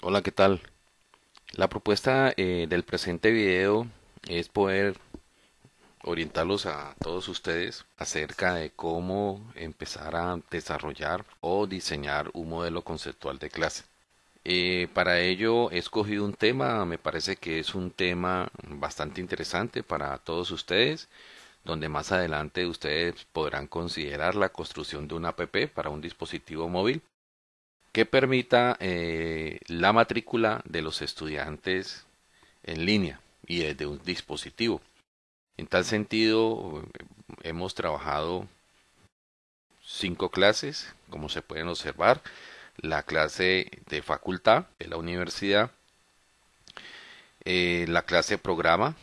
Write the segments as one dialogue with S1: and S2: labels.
S1: Hola, ¿qué tal? La propuesta eh, del presente video es poder orientarlos a todos ustedes acerca de cómo empezar a desarrollar o diseñar un modelo conceptual de clase. Eh, para ello he escogido un tema, me parece que es un tema bastante interesante para todos ustedes, donde más adelante ustedes podrán considerar la construcción de una app para un dispositivo móvil que permita eh, la matrícula de los estudiantes en línea y desde un dispositivo. En tal sentido, hemos trabajado cinco clases, como se pueden observar, la clase de facultad de la universidad, eh, la clase programa,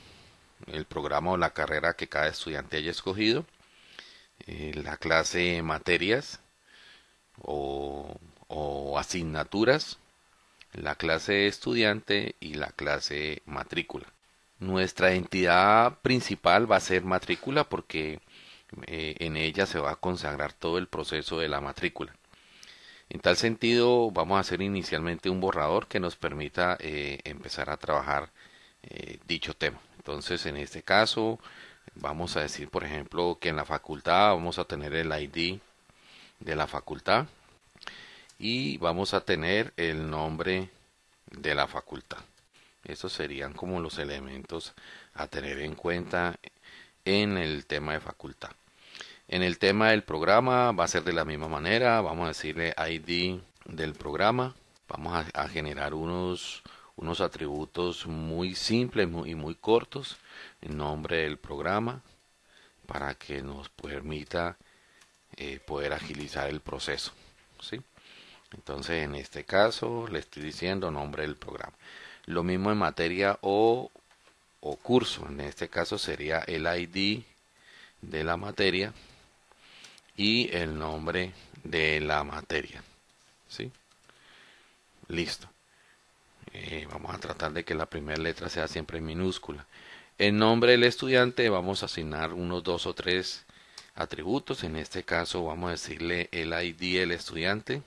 S1: el programa o la carrera que cada estudiante haya escogido, eh, la clase materias o asignaturas, la clase estudiante y la clase matrícula. Nuestra entidad principal va a ser matrícula porque eh, en ella se va a consagrar todo el proceso de la matrícula. En tal sentido, vamos a hacer inicialmente un borrador que nos permita eh, empezar a trabajar eh, dicho tema. Entonces, en este caso, vamos a decir, por ejemplo, que en la facultad vamos a tener el ID de la facultad y vamos a tener el nombre de la facultad. Estos serían como los elementos a tener en cuenta en el tema de facultad. En el tema del programa va a ser de la misma manera, vamos a decirle ID del programa, vamos a, generar unos, unos atributos muy simples y muy cortos, nombre del programa, para que nos permita eh, poder agilizar el proceso. ¿sí? Entonces, en este caso, le estoy diciendo nombre del programa. Lo mismo en materia o, o curso. En este caso sería el ID de la materia y el nombre de la materia. ¿Sí? Listo. Eh, vamos a tratar de que la primera letra sea siempre minúscula. En nombre del estudiante vamos a asignar unos dos o tres atributos. En este caso vamos a decirle el ID del estudiante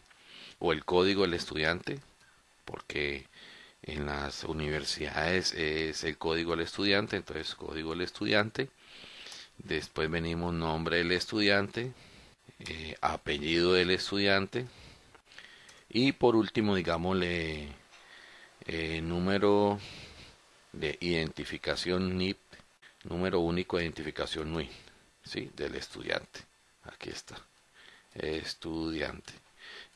S1: o el código del estudiante, porque en las universidades es el código del estudiante, entonces código del estudiante, después venimos nombre del estudiante, eh, apellido del estudiante y por último digámosle eh, número de identificación NIP, número único de identificación NUI, ¿sí? del estudiante. Aquí está, estudiante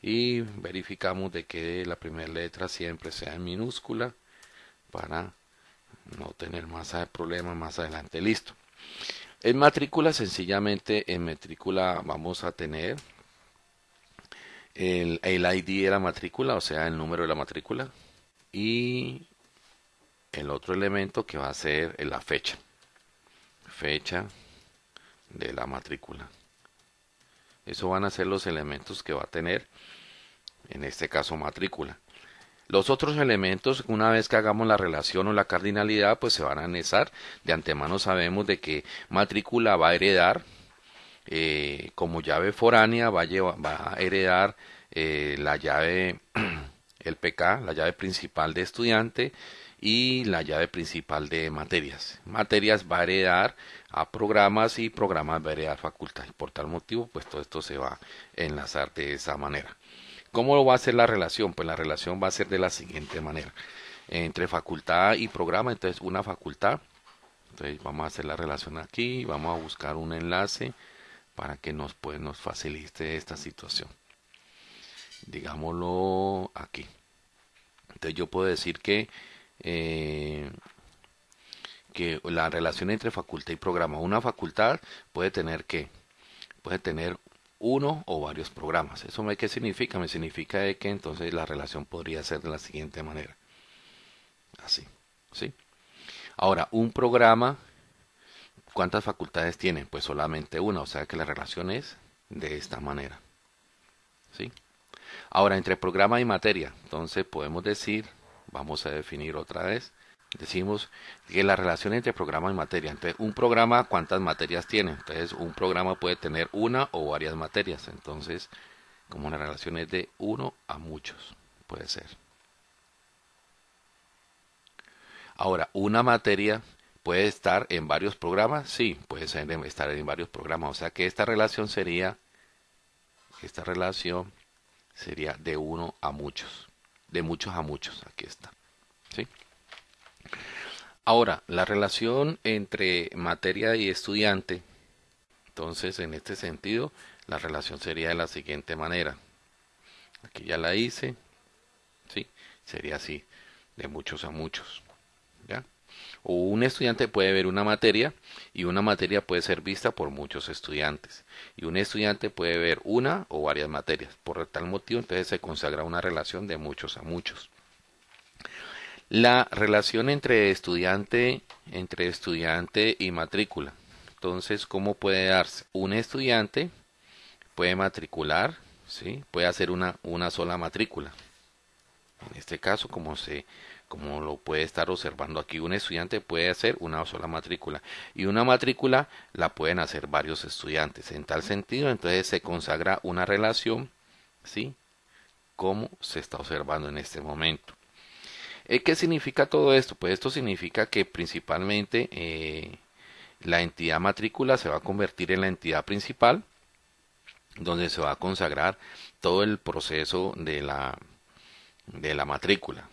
S1: y verificamos de que la primera letra siempre sea en minúscula para no tener más problemas más adelante listo en matrícula sencillamente en matrícula vamos a tener el, el ID de la matrícula o sea el número de la matrícula y el otro elemento que va a ser la fecha fecha de la matrícula eso van a ser los elementos que va a tener, en este caso matrícula. Los otros elementos, una vez que hagamos la relación o la cardinalidad, pues se van a anexar. De antemano sabemos de que matrícula va a heredar, eh, como llave foránea, va a, heredar eh, la llave, el PK, la llave principal de estudiante, y la llave principal de materias. Materias va a heredar a programas y programas va a heredar facultad. Por tal motivo, pues todo esto se va a enlazar de esa manera. ¿Cómo va a ser la relación? Pues la relación va a ser de la siguiente manera. Entre facultad y programa, entonces una facultad. Entonces vamos a hacer la relación aquí, vamos a buscar un enlace para que nos, pues, nos facilite esta situación. Digámoslo aquí. Entonces yo puedo decir que eh, que la relación entre facultad y programa. Una facultad puede tener que puede tener uno o varios programas. ¿Eso me qué significa? Me significa de que entonces la relación podría ser de la siguiente manera. Así, ¿sí? Ahora, un programa ¿cuántas facultades tiene? Pues solamente una, o sea que la relación es de esta manera. ¿Sí? Ahora, entre programa y materia, entonces podemos decir vamos a definir otra vez. Decimos que la relación entre programa y materia. Entonces, un programa, ¿cuántas materias tiene? Entonces, un programa puede tener una o varias materias. Entonces, como la relación es de uno a muchos, puede ser. Ahora, una materia puede estar en varios programas, sí, puede estar en varios programas. O sea que esta relación sería, esta relación sería de uno a muchos, de muchos a muchos. Aquí está. ¿Sí? Ahora, la relación entre materia y estudiante, entonces en este sentido, la relación sería de la siguiente manera. Aquí ya la hice, ¿sí? Sería así, de muchos a muchos. ¿Ya? O un estudiante puede ver una materia y una materia puede ser vista por muchos estudiantes. Y un estudiante puede ver una o varias materias. Por tal motivo, entonces se consagra una relación de muchos a muchos. La relación entre estudiante, entre estudiante y matrícula. Entonces, ¿cómo puede darse? Un estudiante puede matricular, ¿sí? puede hacer una, una sola matrícula. En este caso, como se como lo puede estar observando aquí, un estudiante puede hacer una sola matrícula y una matrícula la pueden hacer varios estudiantes. En tal sentido, entonces se consagra una relación, ¿sí? Como se está observando en este momento. Eh, ¿Qué significa todo esto? Pues esto significa que principalmente eh, la entidad matrícula se va a convertir en la entidad principal, donde se va a consagrar todo el proceso de la, de la matrícula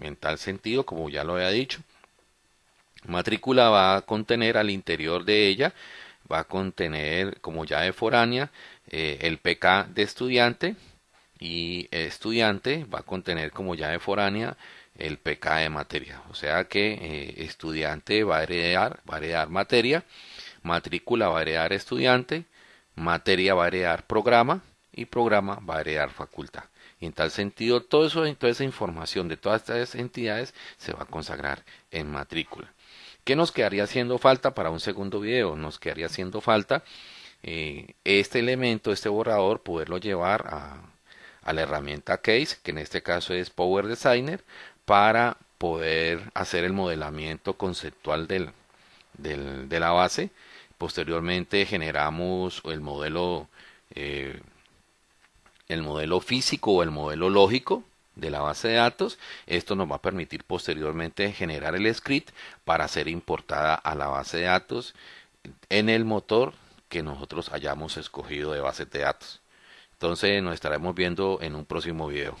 S1: en tal sentido, como ya lo había dicho, matrícula va a contener al interior de ella, va a contener como llave foránea eh, el PK de estudiante y estudiante va a contener como llave foránea el PK de materia. O sea que eh, estudiante va a heredar, va a heredar materia, matrícula va a heredar estudiante, materia va a heredar programa y programa va a heredar facultad. Y en tal sentido, todo eso, toda esa información de todas estas entidades se va a consagrar en matrícula. ¿Qué nos quedaría haciendo falta para un segundo video? Nos quedaría haciendo falta eh, este elemento, este borrador, poderlo llevar a, a la herramienta Case, que en este caso es Power Designer, para poder hacer el modelamiento conceptual del, del, de la base. Posteriormente generamos el modelo eh, el modelo físico o el modelo lógico de la base de datos. Esto nos va a permitir posteriormente generar el script para ser importada a la base de datos en el motor que nosotros hayamos escogido de base de datos. Entonces nos estaremos viendo en un próximo video.